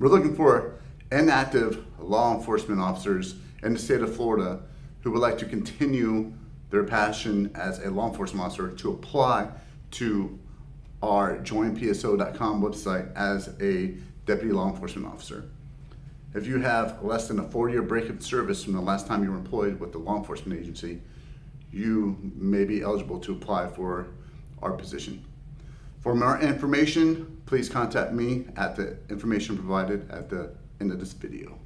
We're looking for inactive law enforcement officers in the state of Florida who would like to continue their passion as a law enforcement officer to apply to our joinpso.com website as a deputy law enforcement officer. If you have less than a four-year break of service from the last time you were employed with the law enforcement agency, you may be eligible to apply for our position. For more information, please contact me at the information provided at the end of this video.